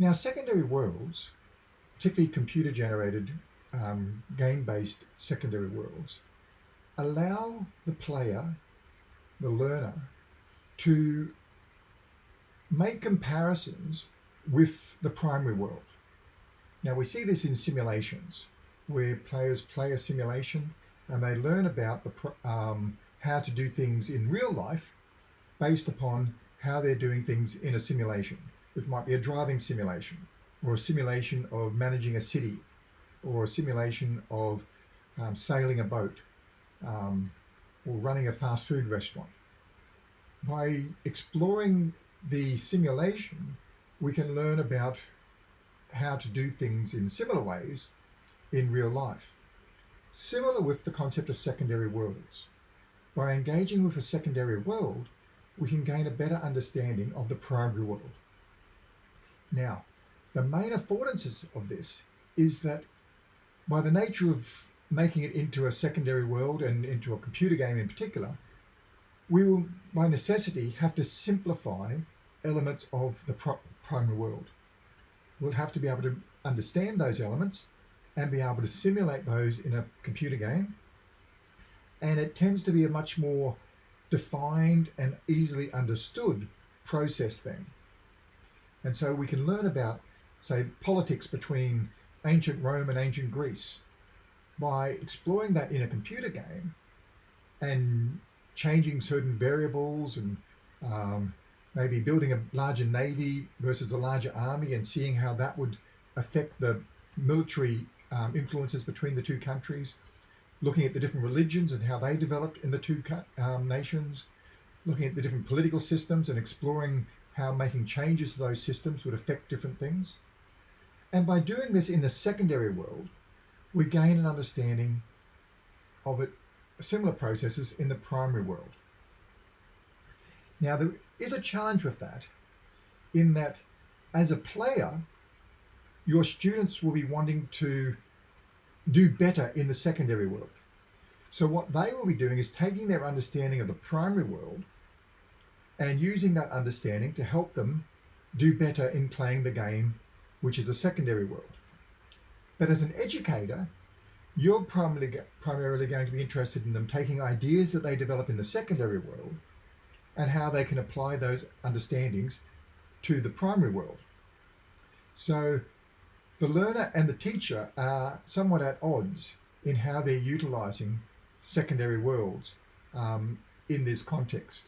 Now, secondary worlds, particularly computer generated um, game based secondary worlds, allow the player, the learner, to make comparisons with the primary world. Now, we see this in simulations where players play a simulation and they learn about the, um, how to do things in real life based upon how they're doing things in a simulation, which might be a driving simulation or a simulation of managing a city or a simulation of um, sailing a boat um, or running a fast food restaurant. By exploring the simulation, we can learn about how to do things in similar ways in real life. Similar with the concept of secondary worlds. By engaging with a secondary world, we can gain a better understanding of the primary world. Now, the main affordances of this is that by the nature of making it into a secondary world and into a computer game in particular, we will, by necessity, have to simplify elements of the primary world. We'll have to be able to understand those elements and be able to simulate those in a computer game. And it tends to be a much more defined and easily understood process then. And so we can learn about, say, politics between ancient Rome and ancient Greece by exploring that in a computer game and changing certain variables and um, maybe building a larger navy versus a larger army and seeing how that would affect the military um, influences between the two countries, looking at the different religions and how they developed in the two um, nations, looking at the different political systems and exploring how making changes to those systems would affect different things. And by doing this in the secondary world, we gain an understanding of it, similar processes in the primary world. Now, there is a challenge with that in that as a player, your students will be wanting to do better in the secondary world. So what they will be doing is taking their understanding of the primary world and using that understanding to help them do better in playing the game, which is a secondary world. But as an educator, you're primarily, primarily going to be interested in them taking ideas that they develop in the secondary world and how they can apply those understandings to the primary world. So the learner and the teacher are somewhat at odds in how they're utilizing secondary worlds um, in this context.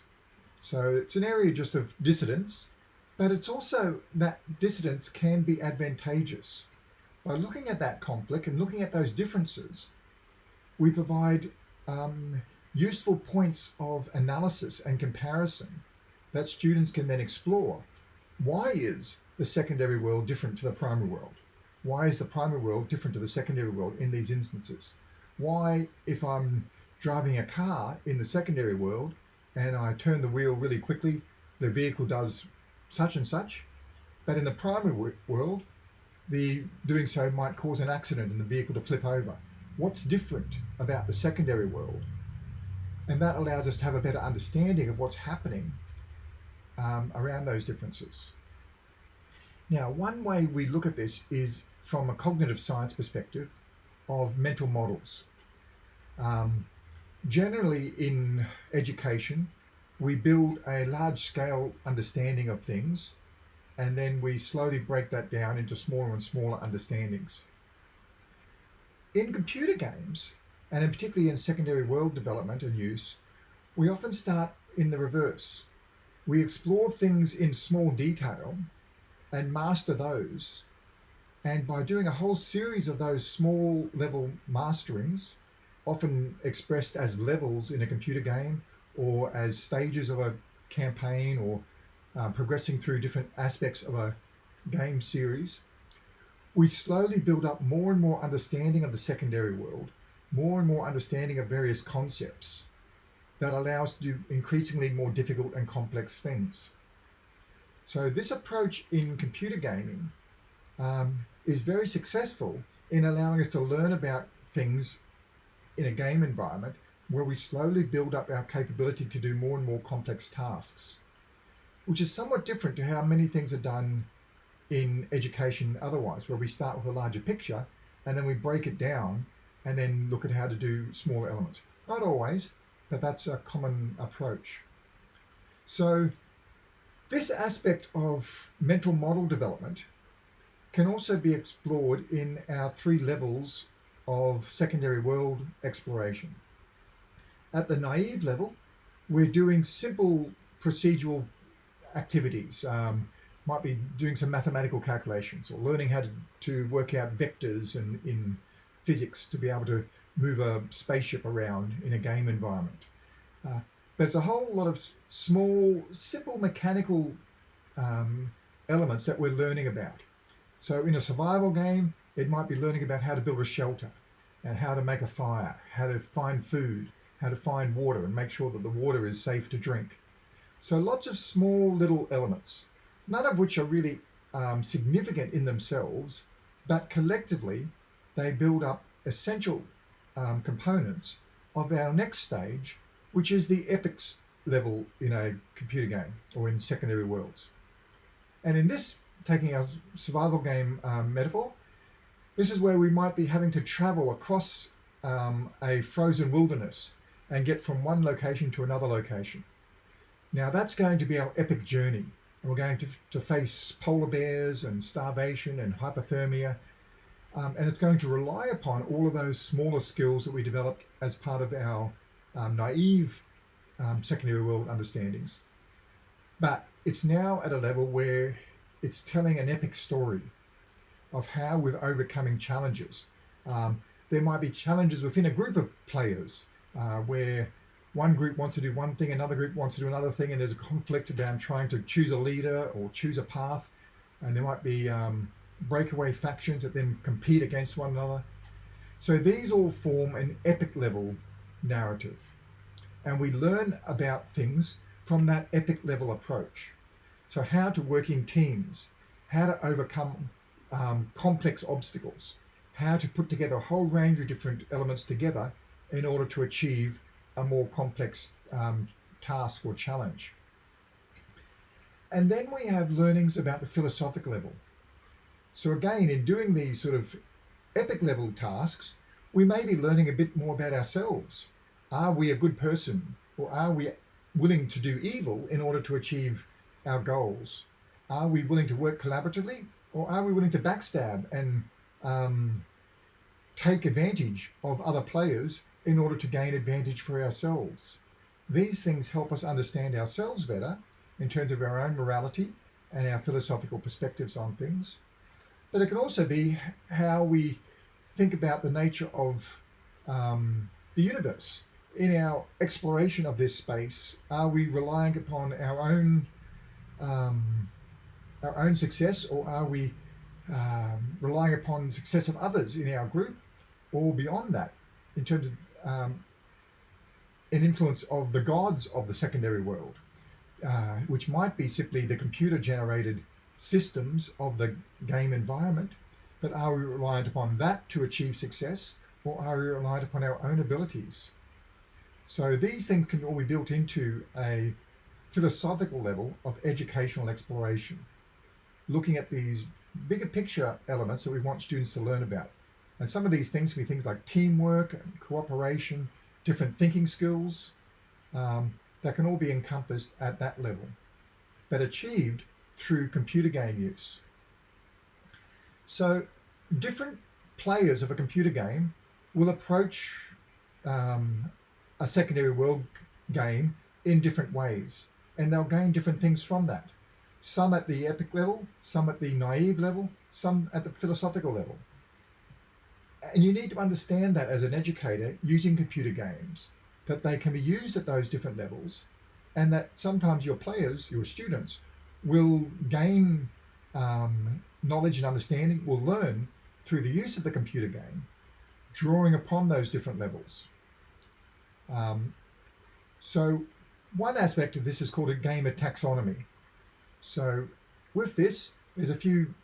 So it's an area just of dissidence, but it's also that dissidence can be advantageous. By looking at that conflict and looking at those differences, we provide um, useful points of analysis and comparison that students can then explore. Why is the secondary world different to the primary world? Why is the primary world different to the secondary world in these instances? Why, if I'm driving a car in the secondary world and I turn the wheel really quickly, the vehicle does such and such, but in the primary world, the doing so might cause an accident and the vehicle to flip over. What's different about the secondary world? And that allows us to have a better understanding of what's happening um, around those differences. Now, one way we look at this is from a cognitive science perspective of mental models. Um, generally in education, we build a large scale understanding of things and then we slowly break that down into smaller and smaller understandings. In computer games, and in particularly in secondary world development and use, we often start in the reverse. We explore things in small detail and master those and by doing a whole series of those small level masterings, often expressed as levels in a computer game or as stages of a campaign or uh, progressing through different aspects of a game series, we slowly build up more and more understanding of the secondary world, more and more understanding of various concepts that allow us to do increasingly more difficult and complex things. So this approach in computer gaming um, is very successful in allowing us to learn about things in a game environment where we slowly build up our capability to do more and more complex tasks, which is somewhat different to how many things are done in education otherwise, where we start with a larger picture and then we break it down and then look at how to do smaller elements. Not always, but that's a common approach. So this aspect of mental model development can also be explored in our three levels of secondary world exploration. At the naive level, we're doing simple procedural activities. Um, might be doing some mathematical calculations or learning how to, to work out vectors in, in physics to be able to move a spaceship around in a game environment. Uh, but it's a whole lot of small, simple mechanical um, elements that we're learning about. So in a survival game, it might be learning about how to build a shelter and how to make a fire, how to find food, how to find water and make sure that the water is safe to drink. So lots of small little elements, none of which are really um, significant in themselves, but collectively they build up essential um, components of our next stage, which is the epics level in a computer game or in secondary worlds. And in this, taking our survival game um, metaphor, this is where we might be having to travel across um, a frozen wilderness and get from one location to another location. Now that's going to be our epic journey. And we're going to, to face polar bears and starvation and hypothermia. Um, and it's going to rely upon all of those smaller skills that we developed as part of our um, naive um, secondary world understandings. But it's now at a level where it's telling an epic story of how we're overcoming challenges. Um, there might be challenges within a group of players uh, where one group wants to do one thing, another group wants to do another thing, and there's a conflict about trying to choose a leader or choose a path. And there might be um, breakaway factions that then compete against one another. So these all form an epic level narrative. And we learn about things from that epic level approach. So how to work in teams, how to overcome um, complex obstacles, how to put together a whole range of different elements together in order to achieve a more complex um, task or challenge. And then we have learnings about the philosophic level. So again, in doing these sort of epic level tasks, we may be learning a bit more about ourselves. Are we a good person or are we willing to do evil in order to achieve our goals? Are we willing to work collaboratively or are we willing to backstab and um, take advantage of other players in order to gain advantage for ourselves. These things help us understand ourselves better in terms of our own morality and our philosophical perspectives on things. But it can also be how we think about the nature of um, the universe. In our exploration of this space, are we relying upon our own um, our own success, or are we um, relying upon the success of others in our group, or beyond that, in terms of um, an influence of the gods of the secondary world, uh, which might be simply the computer generated systems of the game environment, but are we reliant upon that to achieve success or are we reliant upon our own abilities? So these things can all be built into a philosophical level of educational exploration, looking at these bigger picture elements that we want students to learn about. And some of these things can be things like teamwork, and cooperation, different thinking skills, um, that can all be encompassed at that level, but achieved through computer game use. So different players of a computer game will approach um, a secondary world game in different ways, and they'll gain different things from that. Some at the epic level, some at the naive level, some at the philosophical level and you need to understand that as an educator using computer games, that they can be used at those different levels and that sometimes your players, your students, will gain um, knowledge and understanding, will learn through the use of the computer game, drawing upon those different levels. Um, so one aspect of this is called a gamer taxonomy. So with this, there's a few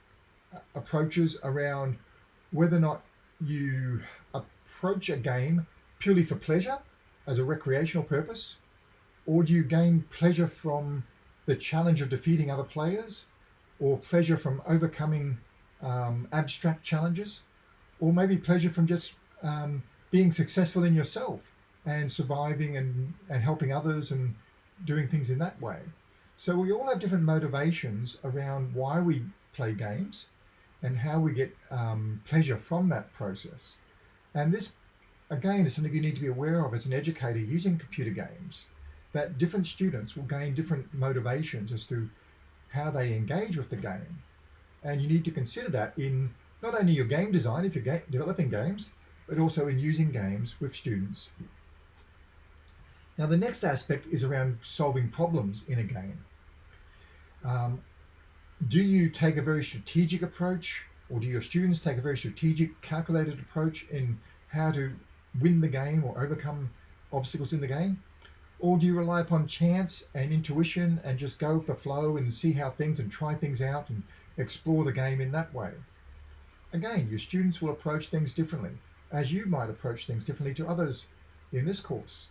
uh, approaches around whether or not you approach a game purely for pleasure as a recreational purpose? Or do you gain pleasure from the challenge of defeating other players? or pleasure from overcoming um, abstract challenges, or maybe pleasure from just um, being successful in yourself and surviving and, and helping others and doing things in that way. So we all have different motivations around why we play games and how we get um, pleasure from that process. And this, again, is something you need to be aware of as an educator using computer games, that different students will gain different motivations as to how they engage with the game. And you need to consider that in not only your game design, if you're ga developing games, but also in using games with students. Now, the next aspect is around solving problems in a game. Um, do you take a very strategic approach or do your students take a very strategic, calculated approach in how to win the game or overcome obstacles in the game? Or do you rely upon chance and intuition and just go with the flow and see how things and try things out and explore the game in that way? Again, your students will approach things differently, as you might approach things differently to others in this course.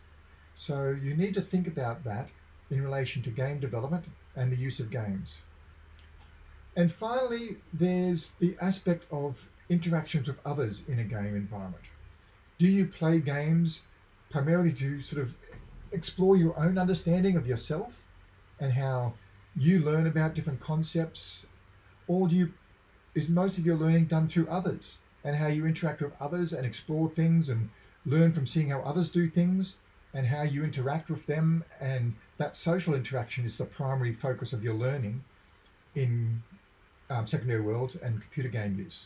So you need to think about that in relation to game development and the use of games. And finally, there's the aspect of interactions with others in a game environment. Do you play games primarily to sort of explore your own understanding of yourself and how you learn about different concepts? Or do you, is most of your learning done through others and how you interact with others and explore things and learn from seeing how others do things and how you interact with them and that social interaction is the primary focus of your learning in um, secondary world and computer game use.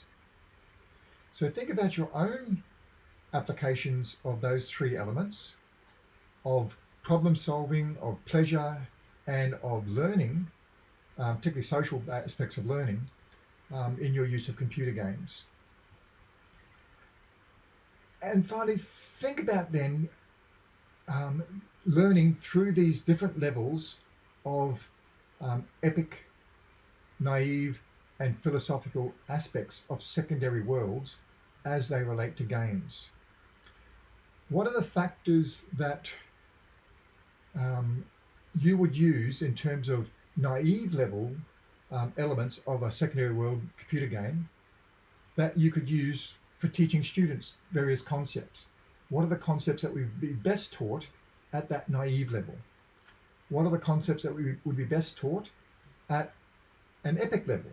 So think about your own applications of those three elements of problem solving, of pleasure, and of learning, um, particularly social aspects of learning, um, in your use of computer games. And finally, think about then um, learning through these different levels of um, epic, naive, and philosophical aspects of secondary worlds as they relate to games. What are the factors that um, you would use in terms of naive level um, elements of a secondary world computer game that you could use for teaching students various concepts? What are the concepts that we'd be best taught at that naive level? What are the concepts that we would be best taught at an epic level?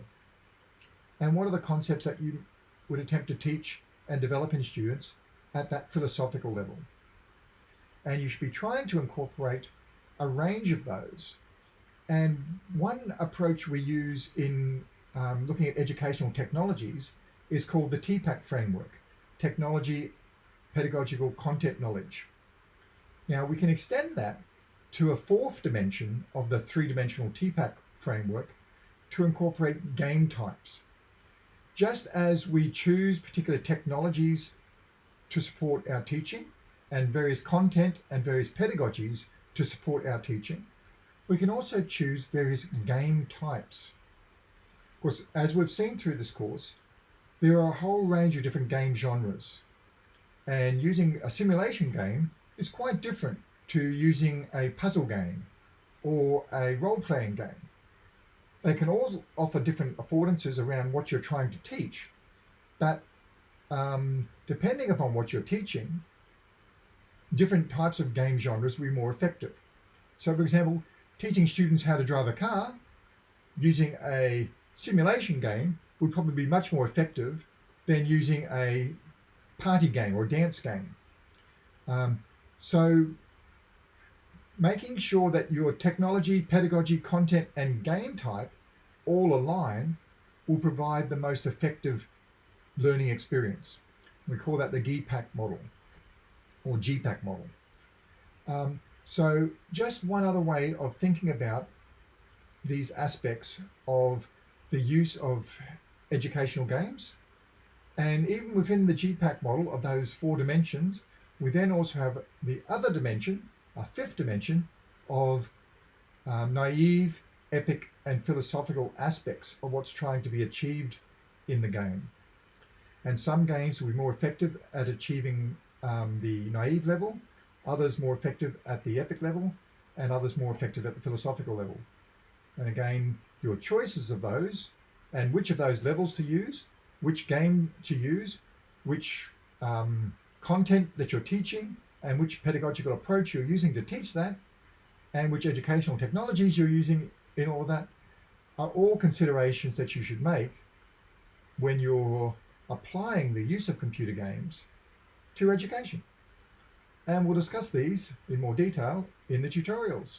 And what are the concepts that you would attempt to teach and develop in students at that philosophical level? And you should be trying to incorporate a range of those. And one approach we use in um, looking at educational technologies is called the TPACK framework, Technology pedagogical content knowledge. Now we can extend that to a fourth dimension of the three-dimensional TPACK framework to incorporate game types. Just as we choose particular technologies to support our teaching and various content and various pedagogies to support our teaching, we can also choose various game types. Of course, as we've seen through this course, there are a whole range of different game genres. And using a simulation game is quite different to using a puzzle game or a role-playing game. They can all offer different affordances around what you're trying to teach, but um, depending upon what you're teaching, different types of game genres will be more effective. So for example, teaching students how to drive a car using a simulation game would probably be much more effective than using a party game or dance game. Um, so making sure that your technology, pedagogy, content, and game type all align will provide the most effective learning experience. We call that the GPAC model or GPAC model. Um, so just one other way of thinking about these aspects of the use of educational games and even within the GPAC model of those four dimensions, we then also have the other dimension, a fifth dimension of um, naive, epic, and philosophical aspects of what's trying to be achieved in the game. And some games will be more effective at achieving um, the naive level, others more effective at the epic level, and others more effective at the philosophical level. And again, your choices of those and which of those levels to use, which game to use, which um, content that you're teaching, and which pedagogical approach you're using to teach that, and which educational technologies you're using in all that, are all considerations that you should make when you're applying the use of computer games to education. And we'll discuss these in more detail in the tutorials.